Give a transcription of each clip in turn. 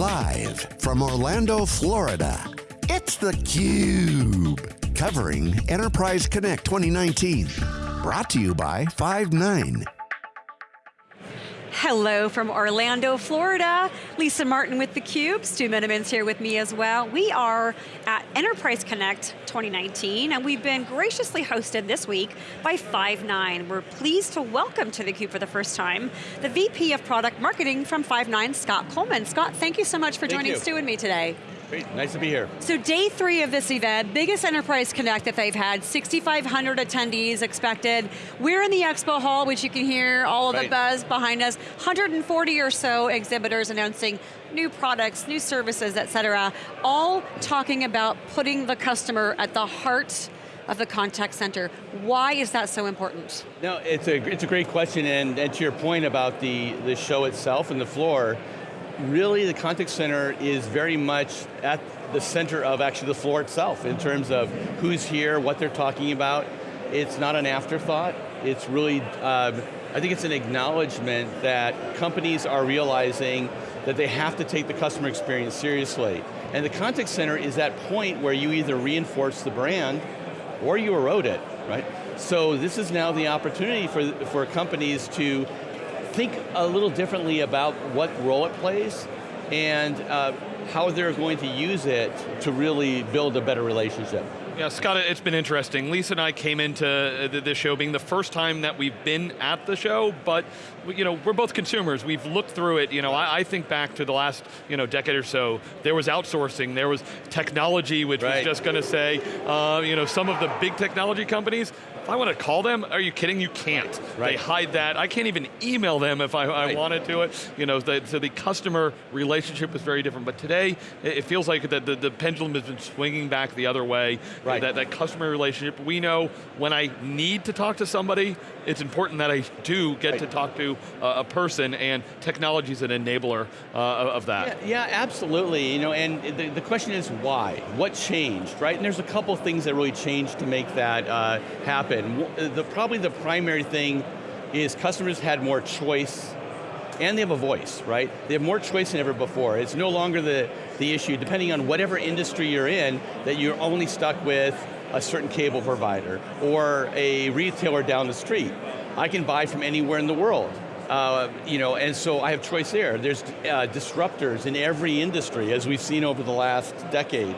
Live from Orlando, Florida, it's theCUBE. Covering Enterprise Connect 2019. Brought to you by Five9. Hello from Orlando, Florida. Lisa Martin with theCUBE, Stu Miniman's here with me as well. We are at Enterprise Connect 2019, and we've been graciously hosted this week by Five9. We're pleased to welcome to theCUBE for the first time, the VP of Product Marketing from Five9, Scott Kolman. Scott, thank you so much for thank joining you. Stu and me today. Great, nice to be here. So day three of this event, biggest Enterprise Connect that they've had, 6,500 attendees expected. We're in the expo hall, which you can hear all of right. the buzz behind us. 140 or so exhibitors announcing new products, new services, et cetera, all talking about putting the customer at the heart of the contact center. Why is that so important? No, it's a, it's a great question, and, and to your point about the, the show itself and the floor, really the contact center is very much at the center of actually the floor itself in terms of who's here, what they're talking about. It's not an afterthought, it's really, um, I think it's an acknowledgement that companies are realizing that they have to take the customer experience seriously. And the contact center is that point where you either reinforce the brand or you erode it, right? So this is now the opportunity for, for companies to think a little differently about what role it plays and uh, how they're going to use it to really build a better relationship. Yeah, Scott, it's been interesting. Lisa and I came into this show being the first time that we've been at the show, but you know, we're both consumers. We've looked through it. You know, I, I think back to the last you know, decade or so, there was outsourcing, there was technology, which right. was just going to say, uh, you know, some of the big technology companies, if I want to call them, are you kidding? You can't. Right. They hide that. I can't even email them if I, right. I wanted to it. You know, the, so the customer relationship is very different. But today, it, feels like the, the, the, pendulum has been swinging back the other way. Right. That, that customer relationship, we know when I need to talk to somebody, it's important that I do get right. to talk to uh, a person, and technology is an enabler uh, of that. Yeah, yeah, absolutely. You know, and the, the question is why? What changed, right? And there's a couple things that really changed to make that uh, happen. The, probably the primary thing is customers had more choice and they have a voice, right? They have more choice than ever before. It's no longer the, the issue, depending on whatever industry you're in, that you're only stuck with a certain cable provider or a retailer down the street. I can buy from anywhere in the world. Uh, you know, and so I have choice there. There's uh, disruptors in every industry, as we've seen over the last decade.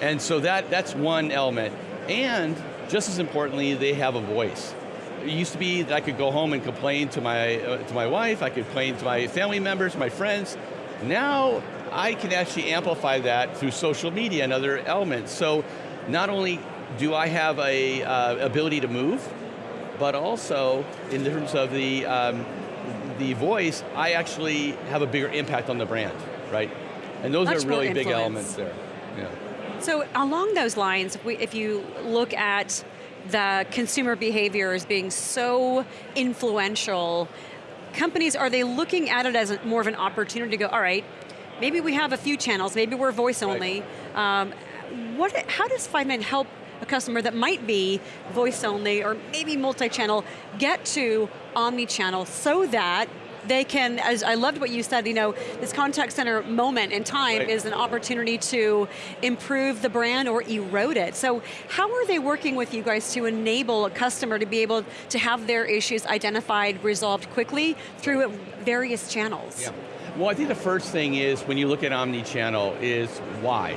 And so that, that's one element. And just as importantly, they have a voice. It used to be that I could go home and complain to my, uh, to my wife, I could complain to my family members, my friends. Now, I can actually amplify that through social media and other elements. So, not only do I have a uh, ability to move, but also, in terms of the, um, the voice, I actually have a bigger impact on the brand, right? And those Much are really big elements there. Yeah. So along those lines, if, we, if you look at the consumer behavior as being so influential, companies, are they looking at it as more of an opportunity to go, all right, maybe we have a few channels, maybe we're voice only. Right. Um, what, how does Five9 help a customer that might be voice only or maybe multi-channel get to omni-channel so that they can, as I loved what you said, you know, this contact center moment in time Right. is an opportunity to improve the brand or erode it. So how are they working with you guys to enable a customer to be able to have their issues identified, resolved quickly through various channels? Yeah. Well, I think the first thing is, when you look at omni-channel, is why?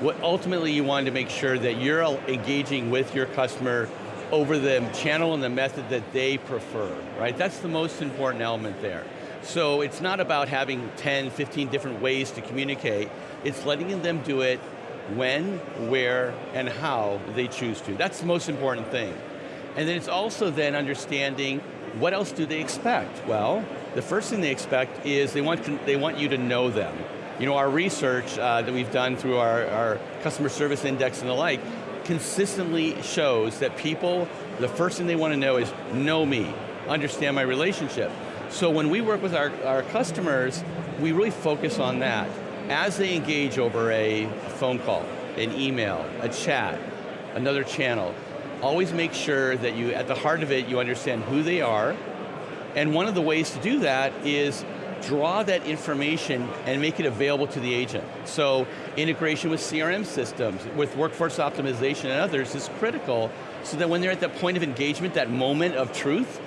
What ultimately you want to make sure that you're engaging with your customer over the channel and the method that they prefer, right? That's the most important element there. So it's not about having 10, 15 different ways to communicate, it's letting them do it when, where, and how they choose to. That's the most important thing. And then it's also then understanding what else do they expect? Well, the first thing they expect is they want, they want you to know them. You know, our research uh, that we've done through our, our customer service index and the like, consistently shows that people, the first thing they want to know is, know me, understand my relationship. So when we work with our, our customers, we really focus on that. As they engage over a phone call, an email, a chat, another channel, always make sure that you, at the heart of it, you understand who they are, and one of the ways to do that is draw that information and make it available to the agent. So integration with CRM systems, with workforce optimization and others is critical so that when they're at that point of engagement, that moment of truth,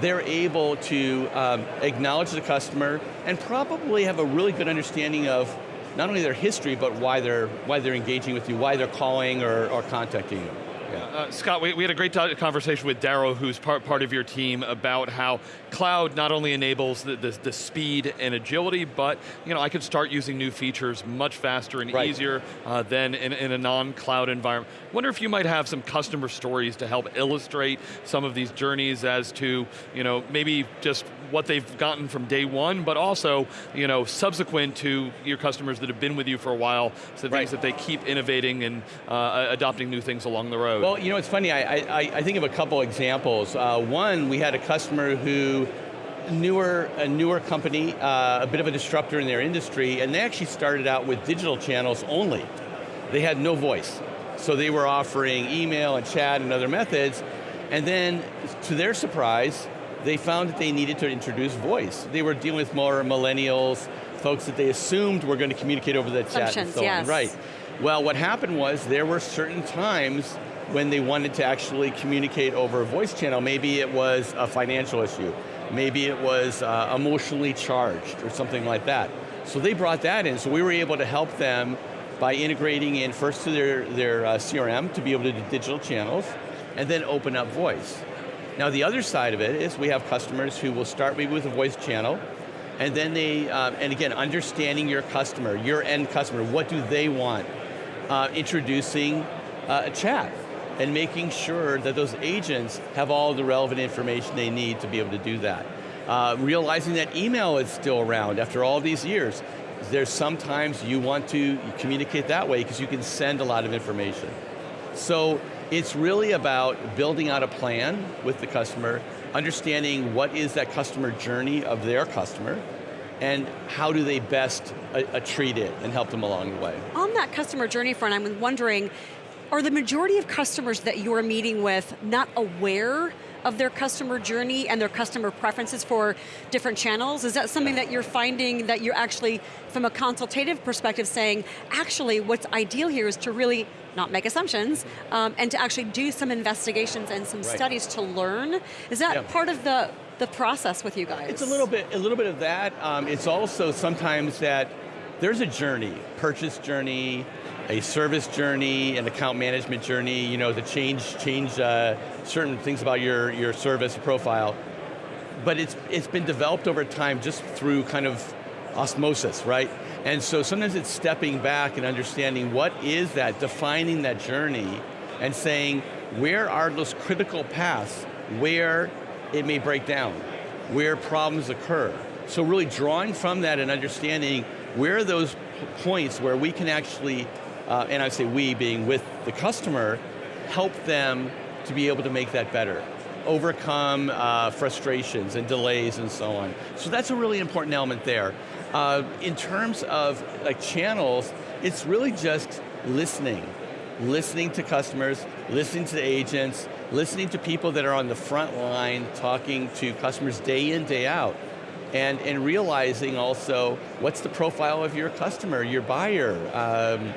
they're able to um, acknowledge the customer and probably have a really good understanding of not only their history, but why they're, why they're engaging with you, why they're calling or, or contacting you. Yeah. Uh, Scott, we, we, had a great conversation with Daryl, who's part, part of your team, about how cloud not only enables the, the, the, speed and agility, but you know, I could start using new features much faster and right. easier uh, than in, in a non-cloud environment. Wonder if you might have some customer stories to help illustrate some of these journeys as to, you know, maybe just what they've gotten from day one, but also, you know, subsequent to your customers that have been with you for a while, so right. things that they keep innovating and uh, adopting new things along the road. Well, you know, it's funny, I, I, I think of a couple examples. Uh, one, we had a customer who newer, a newer company, uh, a bit of a disruptor in their industry, and they actually started out with digital channels only. They had no voice. So they were offering email and chat and other methods, and then, to their surprise, they found that they needed to introduce voice. They were dealing with more millennials, folks that they assumed were going to communicate over the chat and so yes. on. Right. Well, what happened was there were certain times when they wanted to actually communicate over a voice channel. Maybe it was a financial issue. Maybe it was uh, emotionally charged or something like that. So they brought that in, so we were able to help them by integrating in first to their, their uh, CRM to be able to do digital channels, and then open up voice. Now the other side of it is we have customers who will start with a voice channel, and then they, uh, and again, understanding your customer, your end customer, what do they want? Uh, introducing uh, a chat and making sure that those agents have all the relevant information they need to be able to do that. Uh, realizing that email is still around after all these years. There's sometimes you want to communicate that way because you can send a lot of information. So it's really about building out a plan with the customer, understanding what is that customer journey of their customer, and how do they best uh, uh, treat it and help them along the way. On that customer journey front, I'm wondering, are the majority of customers that you're meeting with not aware of their customer journey and their customer preferences for different channels? Is that something that you're finding that you're actually, from a consultative perspective, saying, actually what's ideal here is to really not make assumptions, um, and to actually do some investigations and some right. studies to learn. Is that yeah. part of the, the process with you guys? It's a little bit, a little bit of that. Um, it's also sometimes that there's a journey, purchase journey, a service journey, an account management journey, you know, to change, change uh, certain things about your, your service profile. But it's, it's been developed over time just through kind of osmosis, right? And so sometimes it's stepping back and understanding what is that, defining that journey, and saying, where are those critical paths where it may break down, where problems occur. So really drawing from that and understanding where are those points where we can actually uh, and I say we being with the customer, help them to be able to make that better overcome uh, frustrations and delays and so on. So that's a really important element there. Uh, in terms of like channels, it's really just listening. Listening to customers, listening to agents, listening to people that are on the front line, talking to customers day in, day out. And, and realizing also, what's the profile of your customer, your buyer, um,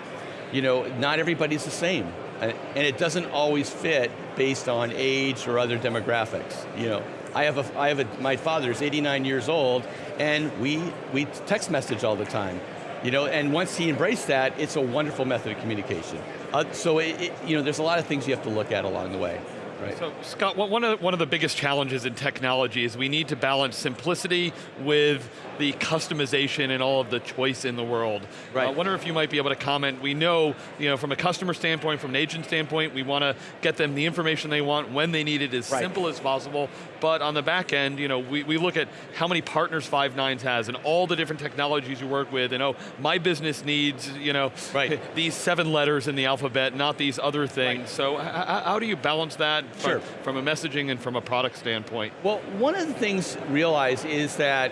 you know, not everybody's the same. And it doesn't always fit based on age or other demographics. You know, I have a, I have a, my father's 89 years old, and we, we text message all the time. You know, and once he embraced that, it's a wonderful method of communication. Uh, so, it, it, you know, there's a lot of things you have to look at along the way. Right. So Scott, one of, one of the biggest challenges in technology is we need to balance simplicity with the customization and all of the choice in the world. Right. I uh, wonder if you might be able to comment. We know, you know, from a customer standpoint, from an agent standpoint, we want to get them the information they want when they need it as right. simple as possible. But on the back end, you know, we, we look at how many partners Five9 has and all the different technologies you work with, and oh, my business needs, you know, right. these seven letters in the alphabet, not these other things. So how do you balance that sure. from, from a messaging and from a product standpoint? Well, one of the things realize is that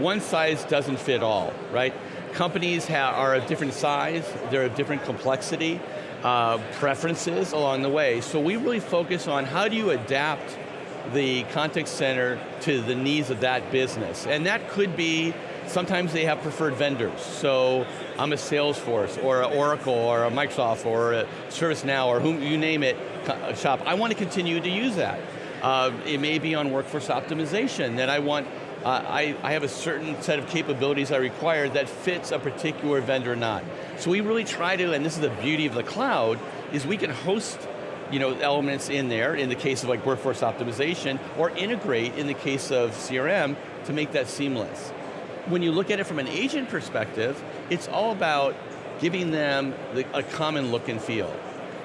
one size doesn't fit all, right? Companies are of different size, they're of different complexity, uh, preferences along the way. So we really focus on how do you adapt the contact center to the needs of that business. And that could be Sometimes they have preferred vendors. So I'm a Salesforce or an Oracle or a Microsoft or a ServiceNow or whom you name it shop. I want to continue to use that. Uh, it may be on workforce optimization that I want uh, I, I, have a certain set of capabilities I require that fits a particular vendor or not. So we really try to, and this is the beauty of the cloud, is we can host you know, elements in there, in the case of like workforce optimization, or integrate in the case of CRM to make that seamless. When you look at it from an agent perspective, it's all about giving them the, a common look and feel.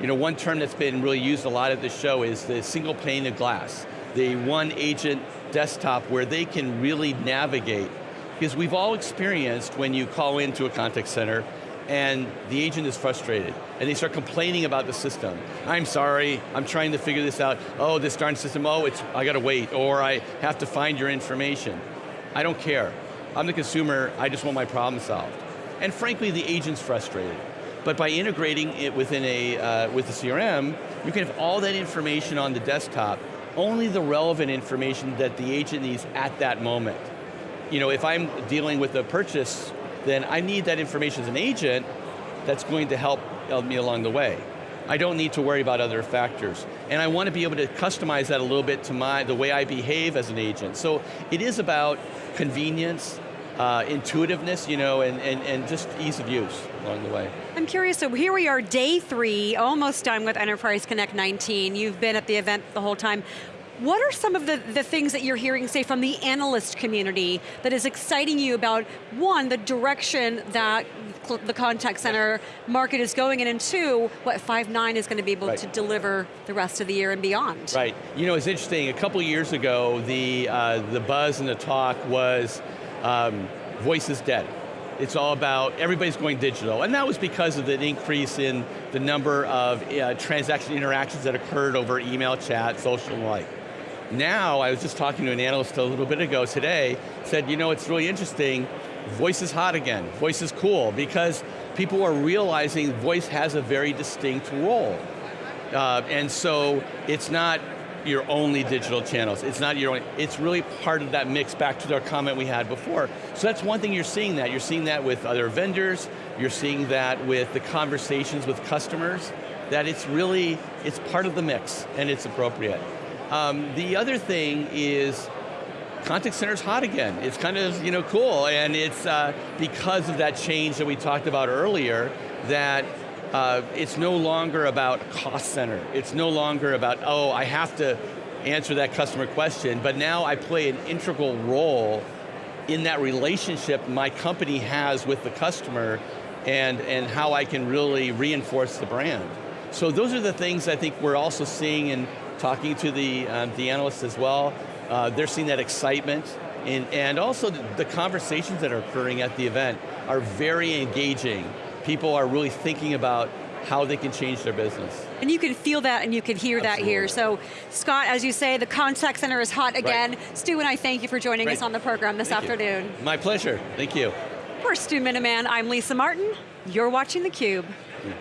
You know, one term that's been really used a lot at the show is the single pane of glass. The one agent desktop where they can really navigate. Because we've all experienced when you call into a contact center and the agent is frustrated and they start complaining about the system. I'm sorry, I'm trying to figure this out. Oh, this darn system, oh, it's, I got to wait, or I have to find your information. I don't care. I'm the consumer, I just want my problem solved. And frankly, the agent's frustrated. But by integrating it within a, uh, with the CRM, you can have all that information on the desktop only the relevant information that the agent needs at that moment. You know, if I'm dealing with a purchase, then I need that information as an agent that's going to help me along the way. I don't need to worry about other factors. And I want to be able to customize that a little bit to my, the way I behave as an agent. So it is about convenience, uh, intuitiveness, you know, and, and, and just ease of use along the way. I'm curious, so here we are, day three, almost done with Enterprise Connect 19. You've been at the event the whole time. What are some of the, the things that you're hearing, say, from the analyst community that is exciting you about, one, the direction that the contact center market is going in, and two, what Five9 is going to be able right. to deliver the rest of the year and beyond? Right, you know, it's interesting, a couple years ago, the, uh, the buzz and the talk was um, voice is dead. It's all about, everybody's going digital. And that was because of the increase in the number of uh, transaction interactions that occurred over email, chat, social, and like. Now, I was just talking to an analyst a little bit ago today, said, you know, it's really interesting, voice is hot again, voice is cool, because people are realizing voice has a very distinct role. Uh, and so, it's not your only digital channels. It's not your only, it's really part of that mix back to our comment we had before. So that's one thing you're seeing that. You're seeing that with other vendors, you're seeing that with the conversations with customers, that it's really, it's part of the mix and it's appropriate. Um, the other thing is contact center's hot again. It's kind of you know cool, and it's uh, because of that change that we talked about earlier that uh, it's no longer about cost center. It's no longer about, oh, I have to answer that customer question, but now I play an integral role in that relationship my company has with the customer and, and how I can really reinforce the brand. So those are the things I think we're also seeing and talking to the, um, the analysts as well. Uh, they're seeing that excitement and, and also the, the conversations that are occurring at the event are very engaging. People are really thinking about how they can change their business. And you can feel that and you can hear Absolutely. that here. So Scott, as you say, the contact center is hot again. Right. Stu and I thank you for joining us on the program this thank afternoon. You. My pleasure, thank you. For Stu Miniman, I'm Lisa Martin. You're watching theCUBE. Yeah.